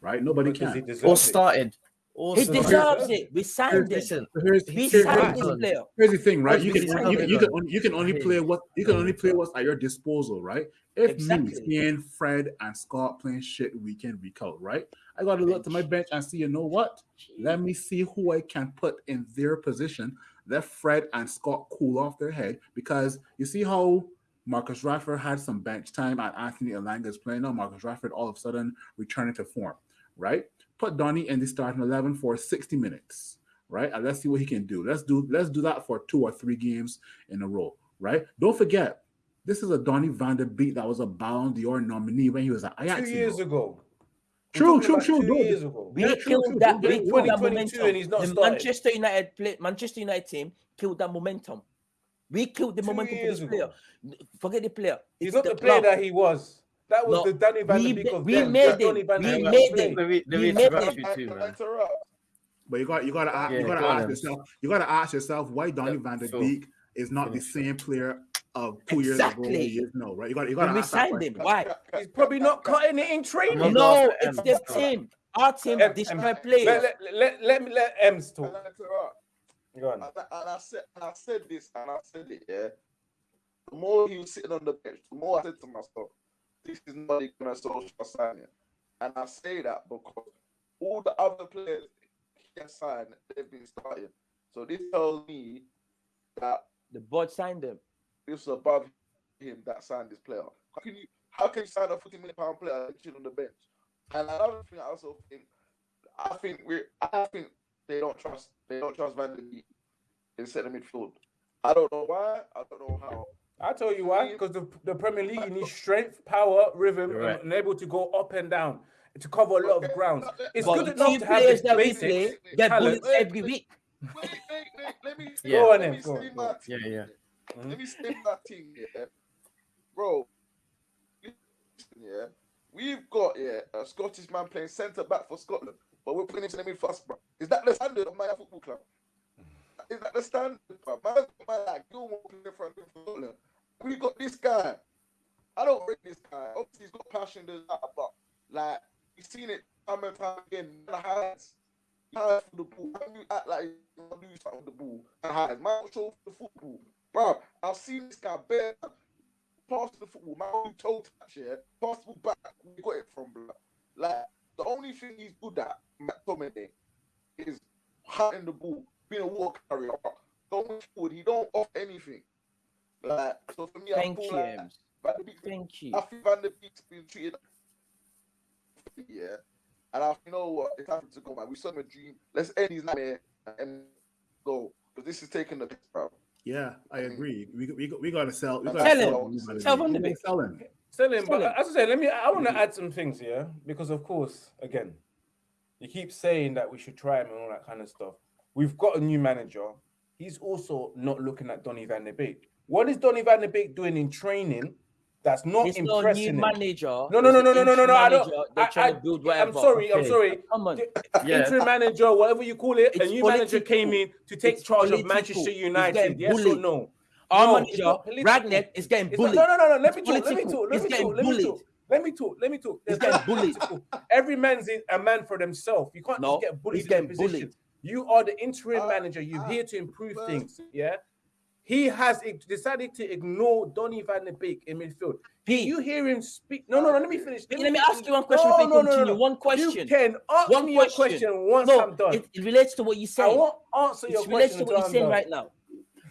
Right? Nobody Because can. deserves Or it. started. Or He deserves it. We signed him. Listen, So here's, We here's, signed here's, this player. here's the thing, right? You can, you, you can only you can only play what you can only play what's at your disposal, right? If Exactly. me seeing Fred and Scott playing shit week in, week out, right? I gotta look to my bench and see, you know what? Let me see who I can put in their position. Let Fred and Scott cool off their head because you see how Marcus Rashford had some bench time and Anthony Elanga is playing now. Marcus Rashford all of a sudden returning to form, right? Put Donny in the starting 11 for 60 minutes, right? And let's see what he can do. Let's do let's do that for two or three games in a row, right? Don't forget, this is a Donny van der Beek that was a Ballon d'Or nominee when he was at Ajax. Two years ago. True, true, about true. Two No, years ago. We Yeah, true, killed true. that. Don't We get- killed that momentum. and he's not the started. Manchester United play, Manchester United team killed that momentum. We killed the Two momentum for years this player. Forget the player. He's It's not the player club. that he was. That was No, the Danny Van we de Beek ma- of we them. made That Donny him. Van We Beek made of him. Let me, let We me made interrupt him. you Can- too, man. But you got you got to ask Yeah, you got to ask yourself you got to ask yourself why Donny Yeah, van der Phil. Beek is not the same player of two years ago. Exactly. He is no, right? You got you got to we ask that signed him, why? He's probably not cutting it in I'm training. not No, it's the team. Our team Em- destroy Em- players. Let, let, let, let me let M's talk. I? Go on. And I, and I said, and I said this, and I said it. Yeah. The more he was sitting on the bench, the more I said to myself, "This is not even a social signing." And I say that because all the other players he has signed, they've been starting. So this tells me that The board signed him. this was above him that signed this player. How can you how can you sign a 40 million pound player and on the bench? And another thing I also think I think we I think they don't trust they don't trust Van der Beek in centre midfield. I don't know why, I don't know how. I'll tell you why. Because the, the Premier League needs strength, power, rhythm, and, right. and able to go up and down to cover a lot of Okay, grounds. It's But good enough to have players the that we basics. play get talent. bullets every week. Wait, wait, wait, let me Yeah. Go on let me go on, go on. my Yeah, team. yeah. Mhm. Let me spin that thing, yeah. Bro, listen, yeah. We've got yeah a Scottish man playing centre back for Scotland, but we're putting him in the mid first, bro. Is that the standard of my football club? Is that the standard, bro? Man, man like Gilmore playing in front of Scotland. We got this guy. I don't rate this guy. Obviously, he's got passion, there's that, but like you've seen it time and time again. Man hides, hides for the ball. When you act like you do something with the ball, and hides. Man, show for the football, bro. I've seen this guy bare pass the football. Man, only toe touch, yeah. Pass the ball back. We got it from, bro. Like the only thing he's good at, McTominay, is hunting the ball, Thank you. Van Beek Thank you. I think Van der Beek's been treated. Yeah. And I you know what? It's time to go, man. We saw him a dream. Let's end his nightmare and go. Because this is taking the piss, bro. Yeah, I mm. agree. We we we got to sell. We Tell got to him. sell. Donny van der Tell Van der Beek. sell him. Still in, but as I said, let me. I want to add some things here because, of course, again, you keep saying that we should try him and all that kind of stuff. We've got a new manager. He's also not looking at Donny Van de Beek. What is Donny Van de Beek doing in training that's not it's impressing? new manager. No, no, no, no, no, no, no, no. I don't. I, I, am sorry. Okay. I'm sorry. Come on. Yeah. Interim manager, whatever you call it, it's a new political. manager came in to take it's charge political. of Manchester United. Yes or no? Our no, manager, Rangnick, is getting bullied. Not, no, no, no, no. Let me talk. Let me talk. Let me talk. Let me talk. Let me talk. Let me talk. He's getting bullied. Every man's a man for themselves. You can't no, just get bullied. He's getting bullied. You are the interim uh, manager. You're uh, here to improve well, things. Yeah. He has decided to ignore Donny Van de Beek in midfield. You hear him speak. No, no, no. Let me finish. Let, let me, ask you one question. No, no, no, no, One question. You can ask one me question. question once no, I'm done. It, it, relates to what you said. I won't answer it your question. It relates to what you're saying right now.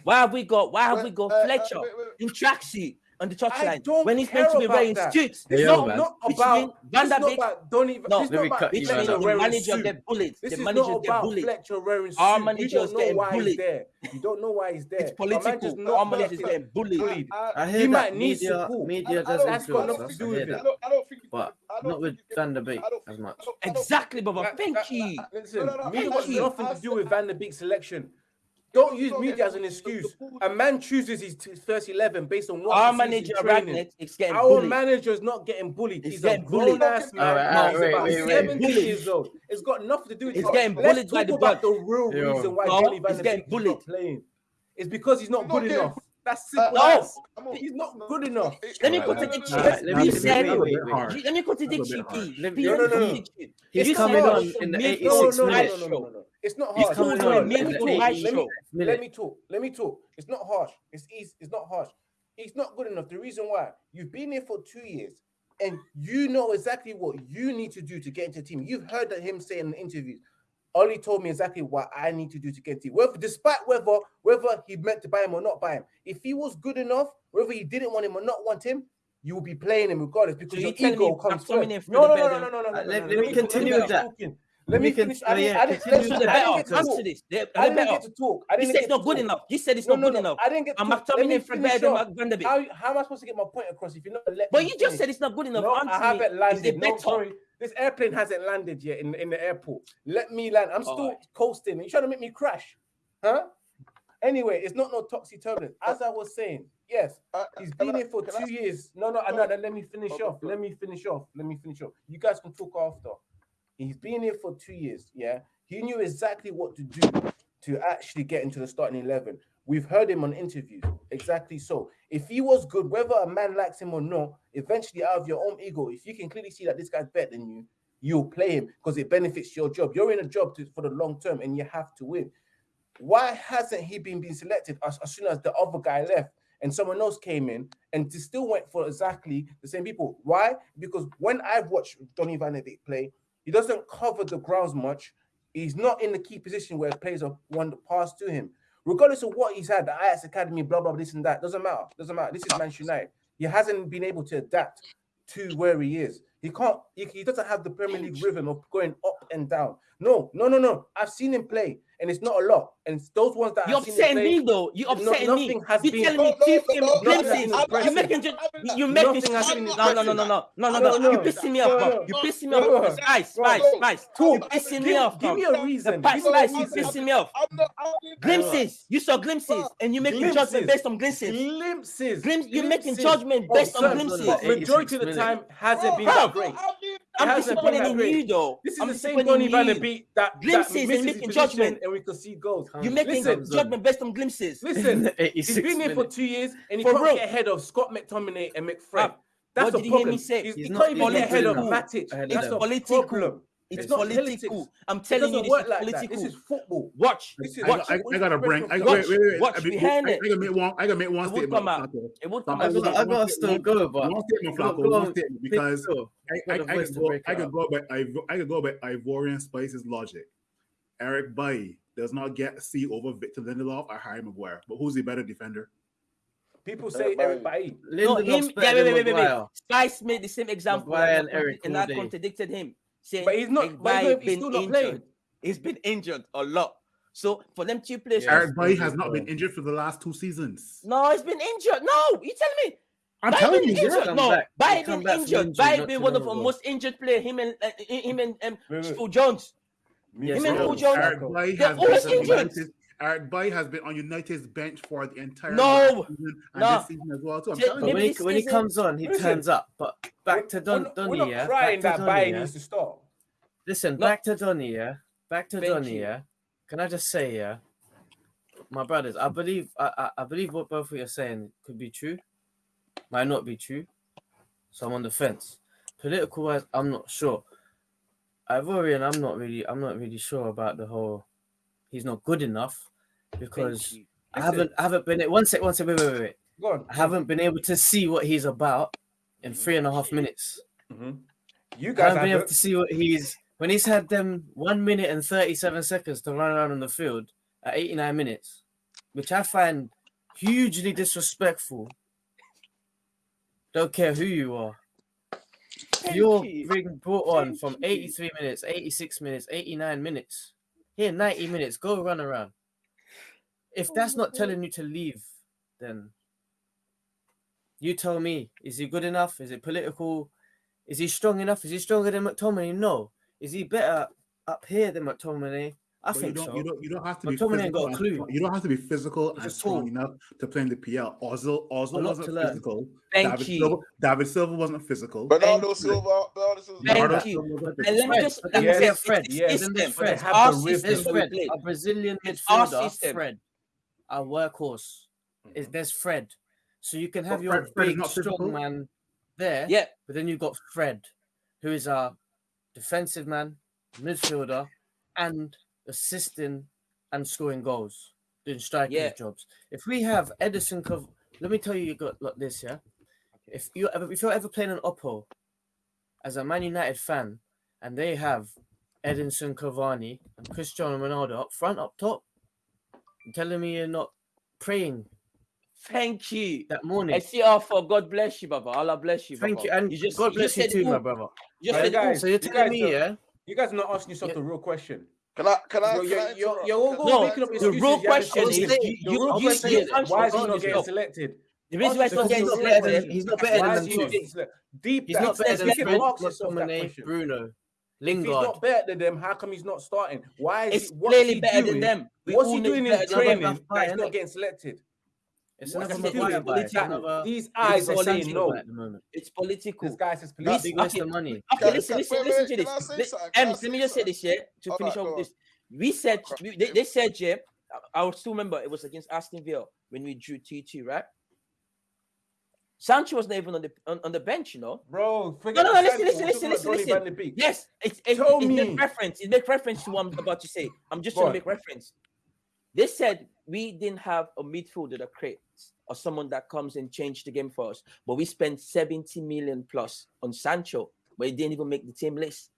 Why have we got? Why have we got uh, uh, Fletcher in tracksuit? on the touchline I when he's meant to be wearing that. suits. It's no, not, not about Van der Beek. Don't even. No, no about, which means the manager get bullets. This the is manager not about bullied. Fletcher wearing suits. Our managers getting bullied. You don't know why he's there. It's political. Our managers getting bullied. I hear he that might need support. Media doesn't That's got nothing to do with it. I don't think. But not with Van Beek as much. Exactly, brother. Thank you. Listen, media got nothing to do with Van der Beek's selection. Don't use media as an excuse. A man chooses his, his first eleven based on what our manager Rangnick is getting. Our bullied. manager's not getting bullied. He's, he's getting a grown bullied. ass man. Right, right, right, wait, wait, Seventy wait. years old. It's got nothing to do with. He's getting Let's bullied by the about the real Yo. reason why oh, Johnny Van getting bullied. Playing. It's because he's not he's good not enough. That's simple. Uh, no, he's not good enough. Let me contradict you. You said. Let me contradict you. No, no, no. He's coming on in the 86-minute show. It's not harsh. Let, me, let, me, let, me, talk. Let me talk. It's not harsh. It's easy. It's not harsh. It's not good enough. The reason why you've been here for two years and you know exactly what you need to do to get into the team. You've heard that him say in interviews. Ollie told me exactly what I need to do to get into whether despite whether whether he meant to buy him or not buy him. If he was good enough, whether he didn't want him or not want him, you will be playing him regardless because so your ego comes first. No, no, no, no, no, no, no, no, Let, me continue with that. Talking. Let me finish. I didn't, get to talk. I didn't he said it's not good enough. He said it's not good enough. I didn't get. to I'm terminating Fred Vanderbilt. How am I supposed to get my point across if you're not? But you just said it's not good enough. I haven't landed. No, sorry this airplane hasn't landed yet in, in the airport. Let me land. I'm still right. coasting. You trying to make me crash. Huh? Anyway, it's not no toxic turbulence. As I was saying, yes, he's been here for two years. No, no, no, let me finish off. Let me finish off. Let me finish off. You guys can talk after. He's been here for two years. Yeah, he knew exactly what to do to actually get into the starting eleven. We've heard him on interviews. Exactly so. If he was good, whether a man likes him or not, eventually out of your own ego, if you can clearly see that this guy's better than you, you'll play him because it benefits your job. You're in a job to, for the long term and you have to win. Why hasn't he been being selected as, as soon as the other guy left and someone else came in and still went for exactly the same people? Why? Because when I've watched Donny Van de Beek play, he doesn't cover the grounds much. He's not in the key position where players are one pass to him. Regardless of what he's had, the Ajax Academy, blah, blah, this and that, doesn't matter. Doesn't matter. This is Manchester United. He hasn't been able to adapt to where he is. He can't, he, he doesn't have the Premier League rhythm of going up and down. No, no, no, no. I've seen him play and it's not a lot. And those ones that you're upsetting me though. You're upsetting no, me. Has you been, telling me Chief You're making you're making has no no no no no no no no. You're pissing me off. You're pissing me off. Spice, spice, spice. You're pissing me off. Give me a reason. Spice, spice. You're pissing me off. Glimpses. You saw glimpses, and you're making judgment based on glimpses. Glimpses. You're making judgment oh, based on glimpses. Majority of the time hasn't been great. I'm disappointed in you, though. This is I'm the same Donny Van de Beek that glimpses that and making judgment, and we can see goals. Huh? You're making listen, judgment based on glimpses. Listen, he's been here for two years, and he for can't real. get ahead of Scott McTominay and McFred. That's what did problem. he hear me say? He's, he's he not, can't even get ahead of Matic. That's a political. problem. It's, it's political. Politics. I'm telling you, this is like political. That. This is football. Watch. This is, watch. I, I, I gotta bring. I, watch. Wait, wait, wait. watch I mean, I. I gotta make one. I gotta make one it statement. Come out. It would come out. I gotta, still go, but one statement, Flacco. One statement because I, I, I, can go, by I can go by Ivorian Spice's logic. Eric Bailly does not get C over Victor Lindelof or Harry Maguire, but who's the better defender? People say Eric Bailly. No, him. Yeah, wait, wait, wait, wait. Spice made the same example, and that contradicted him saying, but he's not, but he's, not, he's still not injured. playing. He's been injured a lot. So for them two players, yeah. Eric Bailly has not been injured for the last two seasons. No, he's been injured. No, you tell me. I'm Bay telling you, injured. no, Bay been injured. Bay been one of the most injured player. Him and uh, him and um, Phil Jones. Yes, him and Phil Jones. They're always injured. United's, Eric Bailly has been on United's bench for the entire No. season and No. this season as well. Too. I'm J- telling you. when he this when he comes on, he Listen. turns up. But back to We're Don not- We're not yeah. crying back that to Baye Donny, yeah. needs to start. Listen, No. back to Donny, yeah. Back to Thank Donny, you. yeah. Can I just say, yeah, my brothers, I believe, I, I, I believe what both of you are saying could be true, might not be true. So I'm on the fence. political wise, I'm not sure. Ivorian, I'm not really, I'm not really sure about the whole. He's not good enough because I haven't, I haven't been. One sec, one sec, wait, wait, wait, wait. Go on. I haven't been able to see what he's about in three and a half minutes. hmm You I guys haven't been able to see what he's when he's had them one minute and thirty-seven seconds to run around on the field at eighty-nine minutes, which I find hugely disrespectful. Don't care who you are. You're you. being brought on from you. 83 minutes, 86 minutes, 89 minutes. Here, 90 minutes. Go run around. If that's not oh telling you to leave, then you tell me. Is he good enough? Is it political? Is he strong enough? Is he stronger than McTominay? No. Is he better up here than McTominay? I But you don't, so. you don't, you don't have to But be Tomlin ain't physical. got a and clue. You don't have to be physical He's and strong enough to play in the PL. Oslo, Oslo A lot wasn't to learn. physical. Thank David you. Silva, David Silva wasn't physical. Bernardo you. Silva, Bernardo Silva. Thank you. And let me just let me say yes, Fred, it's yes, system. then but Fred. have Our the system There's rhythm. that we Fred, a Brazilian It's our midfielder. Fred, a workhorse. Is mm-hmm. there's Fred, so you can have your Fred- Fred big not strong man there. Yeah, But then you've got Fred, who is a defensive man, midfielder, and assisting and scoring goals, doing striking Yeah. jobs. If we have Edinson, Cav- let me tell you, you got like this, yeah. If you ever, if you're ever playing an Oppo as a Man United fan, and they have Edinson Cavani and Cristiano Ronaldo up front, up top, you're telling me you're not praying thank you. that morning. I see our for God bless you, Baba. Allah bless you. Thank Baba. you, and you just God you bless just you too, it my brother. You just Right, said guys, So you're you telling guys me, don't- yeah? You guys are not asking yourself Yeah. the real question. Can I? Can I? You're, Can you're, I you're, interrupt? you're all going No, making up the excuses. real question is, you- you- you- you why is he not getting selected? The reason why he's not getting the He's not real better than selected. he's not better than them two. Deep He's not better than get you him Fred, can ask yourself that McTominay, question. Bruno, If he's not better than them, how come he's not starting? Why is It's he, clearly he better doing? than them. We What's he doing it's in training them. Buy, that he's not getting selected? It's What's another he That's buy. Political. another These eyes are West Ham saying no. at the moment. It's political. This guy says Big, political. okay. of money. Okay, Can- listen, listen, wait, listen wait, to this. I Let, something? Can I Ems, say let um, me just say this, yeah, to finish off go with on. this. We said, they, they said, yeah, I, I still remember it was against Aston Villa when we drew 2 2, right? Sancho was not even on the on, on the bench, you know. Bro, forget No, no, no, the listen, listen, listen, listen, Donny van de Beek. Yes, it's it, Tell it, it me. make reference. It make reference to what I'm about to say. I'm just Go trying on. to make reference. They said we didn't have a midfielder that creates or someone that comes and change the game for us, but we spent 70 million plus on Sancho, but he didn't even make the team list.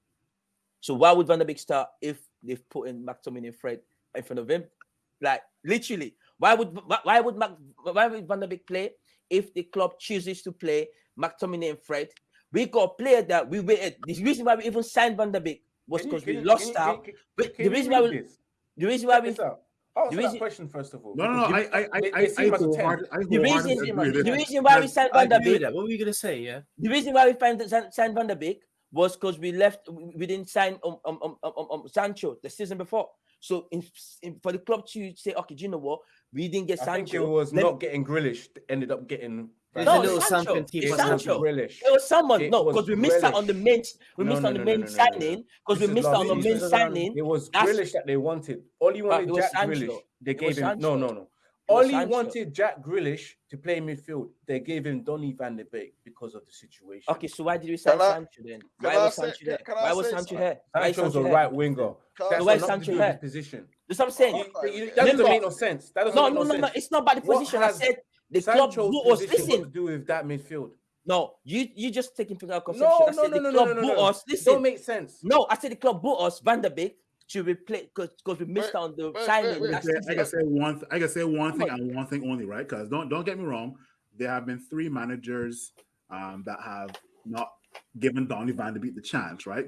So why would Van der Beek start if they've put in McTominay and Fred in front of him? Like literally, why would why- would Mac, why would Van der Beek play if the club chooses to play McTominay and Fred? We got a player that we waited. The reason why we even signed Van der Beek was because we lost out. can you- But can the reason why we the reason why we this out. Answer that question first of all. No, no, no. I, I, I, I, I, seem as a wholehearted- I the reason the reason why we signed Van der Beek. What were you gonna say? Yeah. the reason why we signed, signed Van der Beek was because we left we we didn't sign um, um, um, um, um, um, Sancho the season before. So in, in, for the club to say, okay, do you know what? We didn't get I think it Sancho. was let- not getting Grealish, ended up getting. There's No, a little Sancho. something team it was Sancho. Grealish. It was someone, It no, because we missed out on the main. We No, missed no, out on the main no, no, no, no. signing because we missed out on the main signing. It was That's- Grealish that they wanted. All he wanted Jack Sancho. Grealish. They It gave him no, Sancho. no, no. It All he Sancho. wanted Jack Grealish to play midfield. They gave him Donny van de Beek because of the situation. Okay, so why did we sign Sancho then? Why was Sancho can- there? Why was Sancho something? here? Why is Sancho's a right winger. Can That's why got is nothing to Sancho do here? position. That's what I'm saying. You- you- okay. that doesn't make no sense. That doesn't No, make no, no, no, no. It's not about the position. I said the club bought us. Listen, to do with that midfield. no, you you just taking from our No, conception. I no, said no, the no, no, club no, no, bought no. us. It Listen, don't make sense. no, I said the club bought us Van der Beek to replace because we missed Wait, out on the wait, signing wait, I last can, say, I can say one. Th- I can say one Come thing on. and one thing only, right? Because don't don't get me wrong. There have been three managers um, that have not given Donny Van de Beek the chance, right?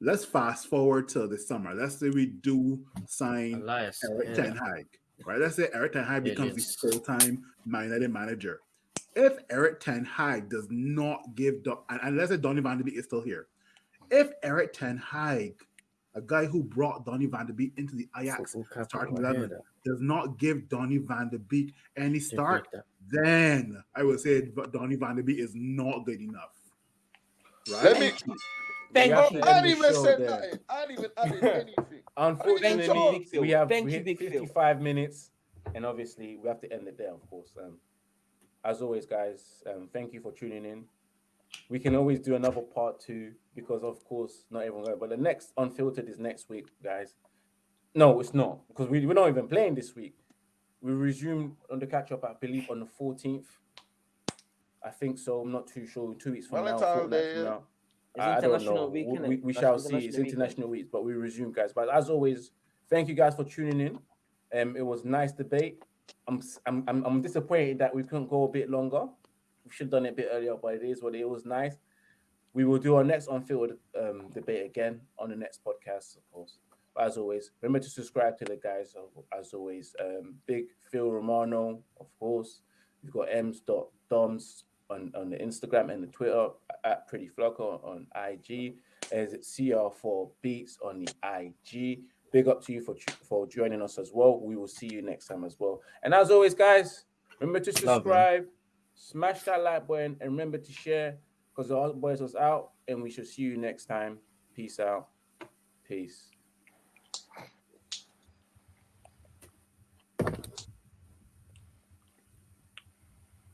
Let's fast forward to the summer. Let's say we do sign Elias. Eric yeah. Ten Hag, right? Let's say Erik ten Hag becomes Aliens. the full-time Man United manager. If Erik ten Hag does not give, Do- and, and let's say Donny Van de Beek is still here, if Erik ten Hag, a guy who brought Donny Van de Beek into the Ajax Football capital, starting eleven, does not give Donny Van de Beek any Did start, then I would say that Donny Van de Beek is not good enough. Right? Let me. Thank you. I end ain't the even show said there. nothing. I ain't even added anything. Unfortunately, Thank you, we have Thank we you, hit Big Phil. 55 minutes, and obviously we have to end it there, of course. Um, as always, guys, um, thank you for tuning in. we can always do another part two because, of course, not everyone. Going, but the next unfiltered is next week, guys. No, it's not because we, we're not even playing this week. We resume on the catch up, I believe, on the 14th. I think so. I'm not too sure. Two weeks from now, Valentine's Day, now. I, don't know. week, We- we, we shall see. It's international week, but we resume, guys. But as always, thank you guys for tuning in. Um, it was nice debate. I'm I'm I'm, I'm disappointed that we couldn't go a bit longer. We should have done it a bit earlier, but it is what it, was nice. We will do our next on-field um, debate again on the next podcast, of course. But as always, remember to subscribe to the guys. uh, As always, um, Big Phil Romano, of course. We've got M's dot Doms on, on the Instagram and the Twitter at Pretty Flocker on IG. As it CR4 Beats on the IG. Big up to you for for joining us as well. We will see you next time as well. And as always, guys, remember to Love, subscribe, smash that like button, and remember to share because the other boys was out. And we shall see you next time. Peace out. Peace.